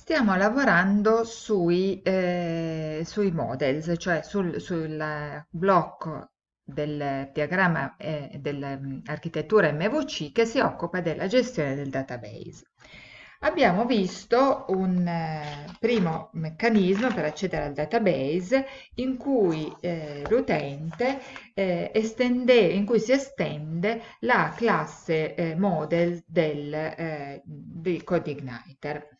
Stiamo lavorando sui, eh, sui models, cioè sul, sul blocco del diagramma eh, dell'architettura MVC che si occupa della gestione del database. Abbiamo visto un eh, primo meccanismo per accedere al database in cui eh, l'utente eh, estende, in cui si estende la classe eh, model del, di CodeIgniter.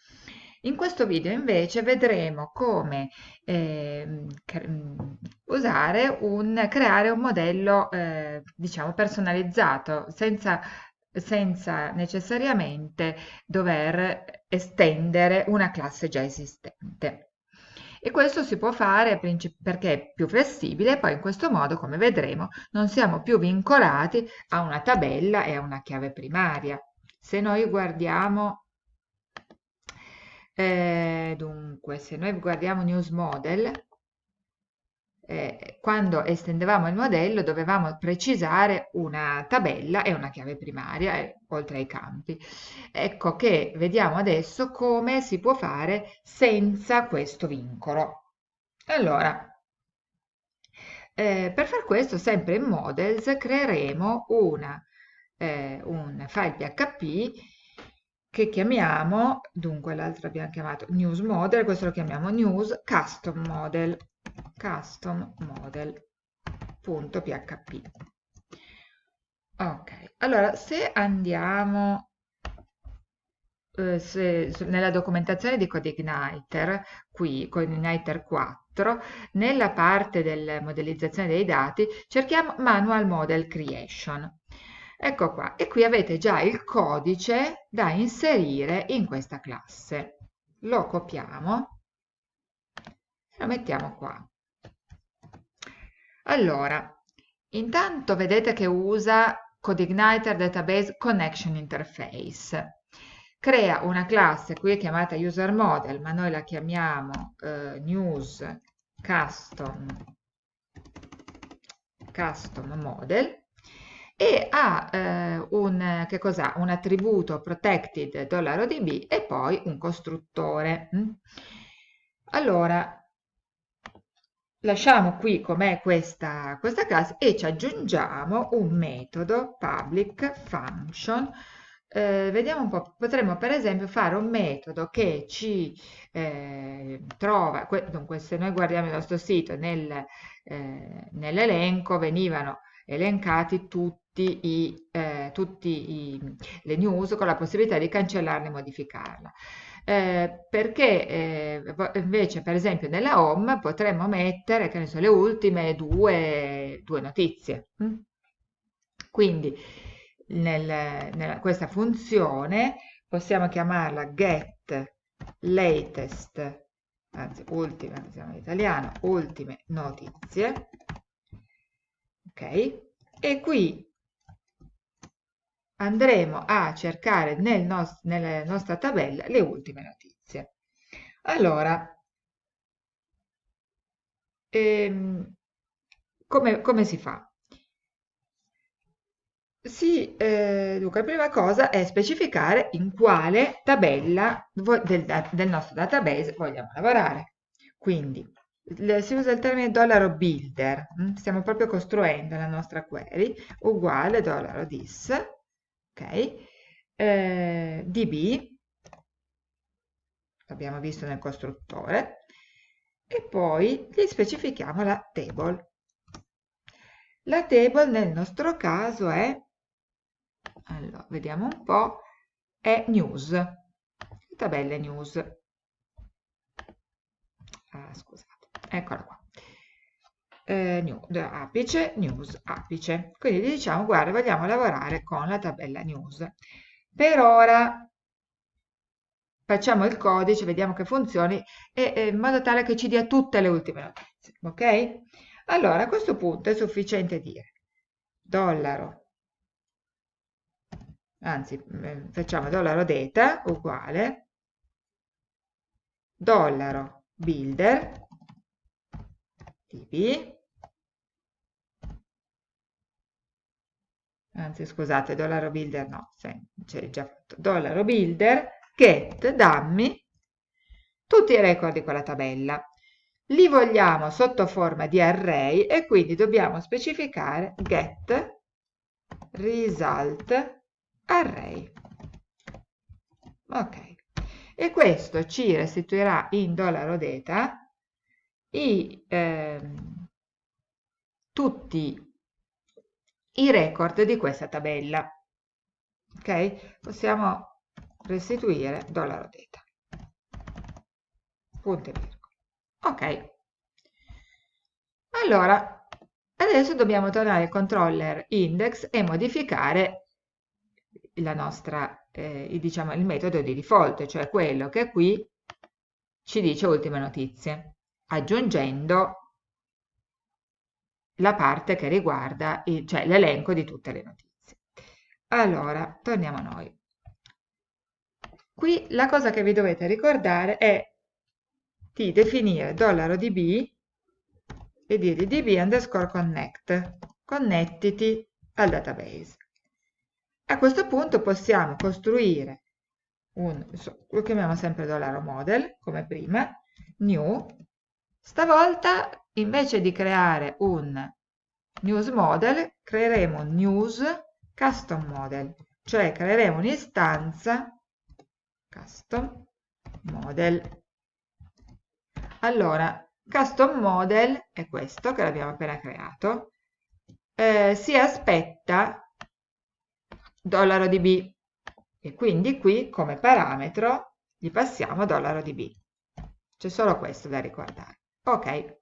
In questo video invece vedremo come eh, usare un, creare un modello eh, diciamo personalizzato senza, senza necessariamente dover estendere una classe già esistente. E questo si può fare perché è più flessibile, poi in questo modo, come vedremo, non siamo più vincolati a una tabella e a una chiave primaria. Se noi guardiamo eh, dunque, se noi guardiamo News Model, eh, quando estendevamo il modello dovevamo precisare una tabella e una chiave primaria, eh, oltre ai campi. Ecco che vediamo adesso come si può fare senza questo vincolo. Allora, eh, per far questo, sempre in Models, creeremo una, eh, un file PHP che chiamiamo, dunque l'altro abbiamo chiamato news model, questo lo chiamiamo news custom model, custom model.php. Ok, allora se andiamo eh, se, nella documentazione di CodeIgniter, qui CodeIgniter 4, nella parte della modellizzazione dei dati cerchiamo Manual Model Creation. Ecco qua, e qui avete già il codice da inserire in questa classe. Lo copiamo e lo mettiamo qua. Allora, intanto vedete che usa CodeIgniter Database Connection Interface. Crea una classe, qui è chiamata user model, ma noi la chiamiamo eh, news custom, custom model e ha eh, un, un attributo protected $db e poi un costruttore. Mm? Allora, lasciamo qui com'è questa, questa classe e ci aggiungiamo un metodo public function eh, vediamo un po', potremmo per esempio fare un metodo che ci eh, trova, dunque se noi guardiamo il nostro sito nel, eh, nell'elenco venivano elencati tutti i, eh, tutti i, le news con la possibilità di cancellarla e modificarla. Eh, perché eh, invece per esempio nella home potremmo mettere che ne so, le ultime due, due notizie. Mm? Quindi nel, nella, questa funzione possiamo chiamarla get latest, anzi ultime, in italiano, ultime notizie. Ok? E qui andremo a cercare nel nost nella nostra tabella le ultime notizie. Allora, ehm, come, come, si fa? Si, eh, dunque, la prima cosa è specificare in quale tabella del, del nostro database vogliamo lavorare. Quindi, si usa il termine dollaro builder, hm? stiamo proprio costruendo la nostra query, uguale this, ok? Eh, db, l'abbiamo visto nel costruttore, e poi gli specifichiamo la table. La table nel nostro caso è, allora, vediamo un po', è news, tabelle news. Ah, scusate, eccola qua eh, new, apice, news, apice. Quindi diciamo, guarda, vogliamo lavorare con la tabella news. Per ora facciamo il codice, vediamo che funzioni, e, e, in modo tale che ci dia tutte le ultime notizie. Ok? Allora, a questo punto è sufficiente dire dollaro, anzi, eh, facciamo dollaro data uguale dollaro builder db anzi scusate, dollaro builder no, c'è già fatto, dollaro builder get dammi tutti i record di quella tabella. Li vogliamo sotto forma di array e quindi dobbiamo specificare get result array. Ok. E questo ci restituirà in dollaro data i, eh, tutti i record di questa tabella. Ok? Possiamo restituire dollaro data. Punto e virgola. Ok. Allora, adesso dobbiamo tornare al controller index e modificare la nostra, eh, diciamo, il metodo di default, cioè quello che qui ci dice ultime notizie, aggiungendo la parte che riguarda cioè l'elenco di tutte le notizie. Allora, torniamo a noi. Qui la cosa che vi dovete ricordare è di definire $db e dire db underscore connect, connettiti al database. A questo punto possiamo costruire un, lo chiamiamo sempre dollaro $model, come prima, new, stavolta invece di creare un news model, creeremo un news custom model, cioè creeremo un'istanza custom model allora, custom model è questo che l'abbiamo appena creato, eh, si aspetta $db e quindi qui come parametro gli passiamo $db. C'è solo questo da ricordare. Ok.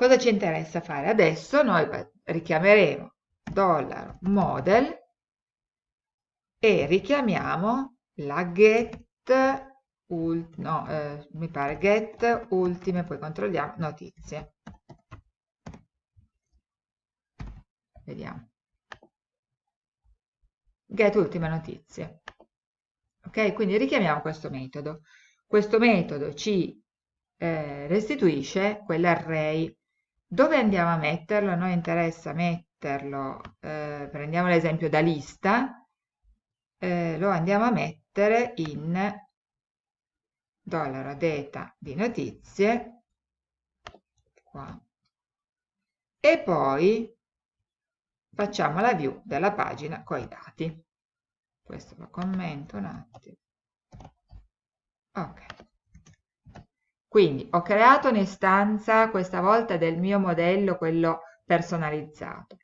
Cosa ci interessa fare? Adesso noi richiameremo $model e richiamiamo la get no, eh, mi pare get ultime, poi controlliamo notizie. Vediamo. Get ultime notizie. Ok, quindi richiamiamo questo metodo. Questo metodo ci eh, restituisce quell'array. Dove andiamo a metterlo? A noi interessa metterlo, eh, prendiamo l'esempio da lista, eh, lo andiamo a mettere in dollaro data di notizie qua. E poi facciamo la view della pagina con i dati. Questo lo commento un attimo. Ok quindi ho creato un'istanza questa volta del mio modello quello personalizzato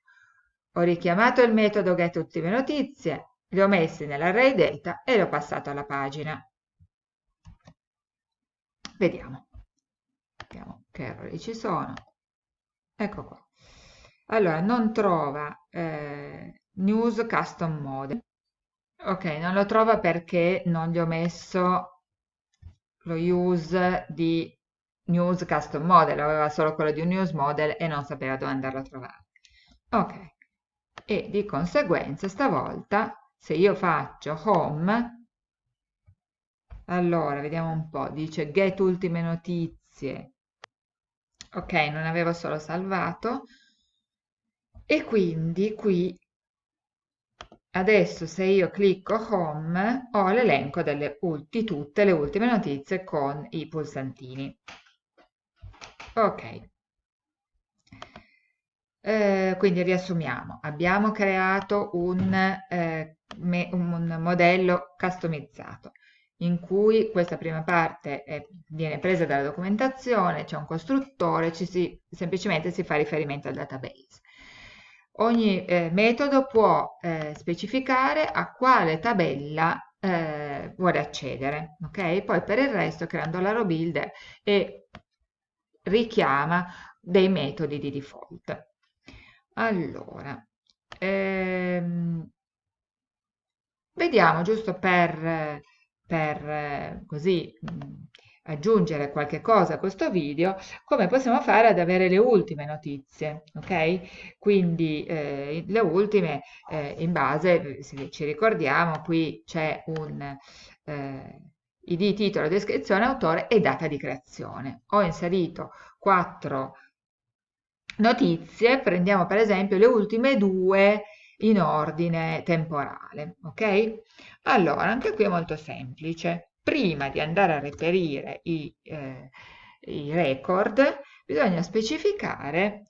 ho richiamato il metodo get ultime notizie li ho messi nell'array data e li ho passato alla pagina Vediamo. Vediamo che errori ci sono. Ecco qua. Allora, non trova eh, news custom mode. Ok, non lo trova perché non gli ho messo lo use di news custom model, aveva solo quello di un news model e non sapeva dove andarlo a trovare. Ok, e di conseguenza stavolta se io faccio home allora, vediamo un po'. Dice get ultime notizie. Ok, non avevo solo salvato. E quindi qui, adesso se io clicco home, ho l'elenco di tutte le ultime notizie con i pulsantini. Ok. Eh, quindi riassumiamo, abbiamo creato un, eh, un modello customizzato in cui questa prima parte è, viene presa dalla documentazione, c'è un costruttore, ci si, semplicemente si fa riferimento al database. Ogni eh, metodo può eh, specificare a quale tabella eh, vuole accedere, ok? Poi per il resto crea un dollaro builder e richiama dei metodi di default. Allora, ehm, vediamo giusto per per eh, così mh, aggiungere qualche cosa a questo video, come possiamo fare ad avere le ultime notizie, ok? Quindi eh, le ultime eh, in base, se ci ricordiamo, qui c'è un eh, id, titolo, descrizione, autore e data di creazione. Ho inserito quattro notizie, prendiamo per esempio le ultime due in ordine temporale, ok? Allora, anche qui è molto semplice. Prima di andare a reperire i, eh, i record, bisogna specificare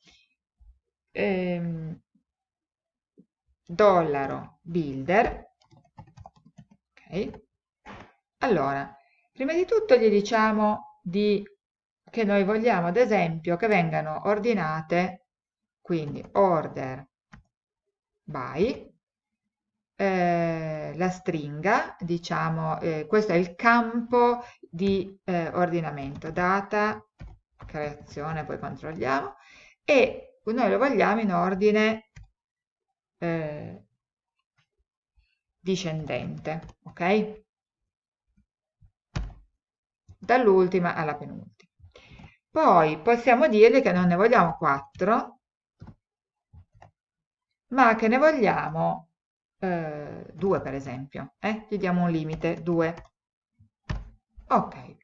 ehm, dollaro builder, ok? Allora, prima di tutto gli diciamo di, che noi vogliamo, ad esempio, che vengano ordinate, quindi order by, eh, la stringa, diciamo, eh, questo è il campo di eh, ordinamento, data, creazione, poi controlliamo, e noi lo vogliamo in ordine eh, discendente, ok? Dall'ultima alla penultima. Poi possiamo dirgli che non ne vogliamo 4, ma che ne vogliamo eh, 2 per esempio. Eh? Gli diamo un limite, 2. Ok.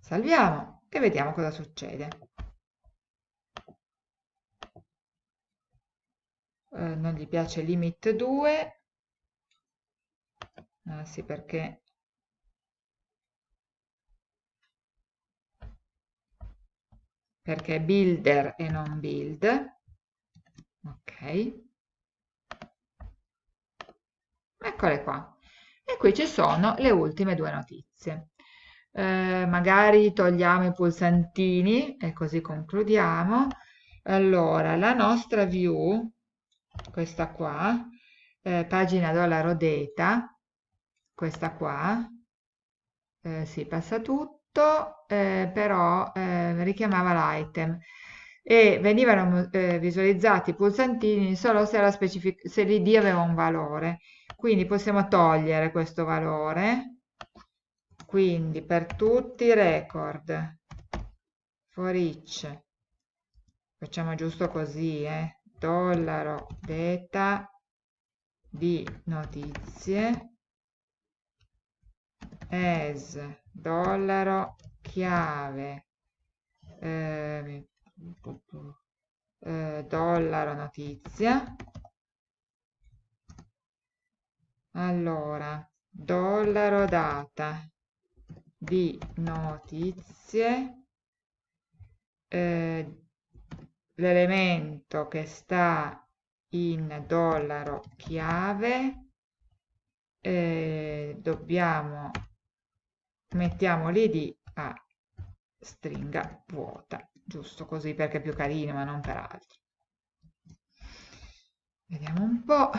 Salviamo e vediamo cosa succede. Eh, non gli piace limit 2. Ah sì, perché perché builder e non build ok eccole qua. E qui ci sono le ultime due notizie. Eh, magari togliamo i pulsantini e così concludiamo. Allora la nostra view questa qua eh, pagina dollaro data questa qua eh, si passa tutto eh, però eh, richiamava l'item. E venivano eh, visualizzati i pulsantini solo se, se l'id aveva un valore quindi possiamo togliere questo valore. Quindi per tutti i record. For each facciamo giusto così eh? dollaro data di notizie. As dollaro chiave. Eh, eh, dollaro notizia allora dollaro data di notizie eh, l'elemento che sta in dollaro chiave eh, dobbiamo mettiamo l'id a stringa vuota giusto così perché è più carino ma non per altro. Vediamo un po'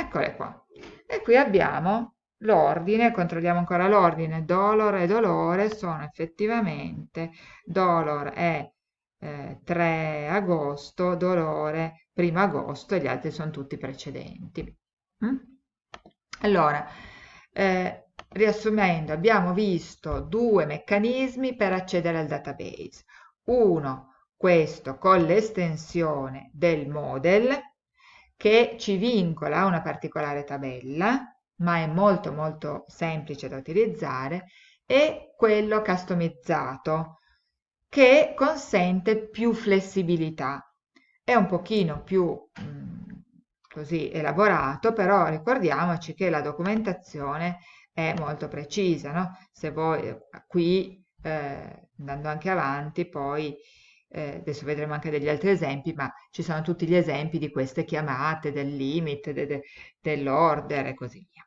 eccole qua e qui abbiamo l'ordine controlliamo ancora l'ordine dolor e dolore sono effettivamente dolor è eh, 3 agosto dolore 1 agosto e gli altri sono tutti precedenti mm? allora eh, Riassumendo, abbiamo visto due meccanismi per accedere al database. Uno, questo con l'estensione del model, che ci vincola una particolare tabella, ma è molto molto semplice da utilizzare, e quello customizzato, che consente più flessibilità. È un pochino più mh, mm, così elaborato, però ricordiamoci che la documentazione è molto precisa, no? Se voi eh, qui, eh, andando anche avanti, poi eh, adesso vedremo anche degli altri esempi, ma ci sono tutti gli esempi di queste chiamate, del limit, de, de, dell'order e così via.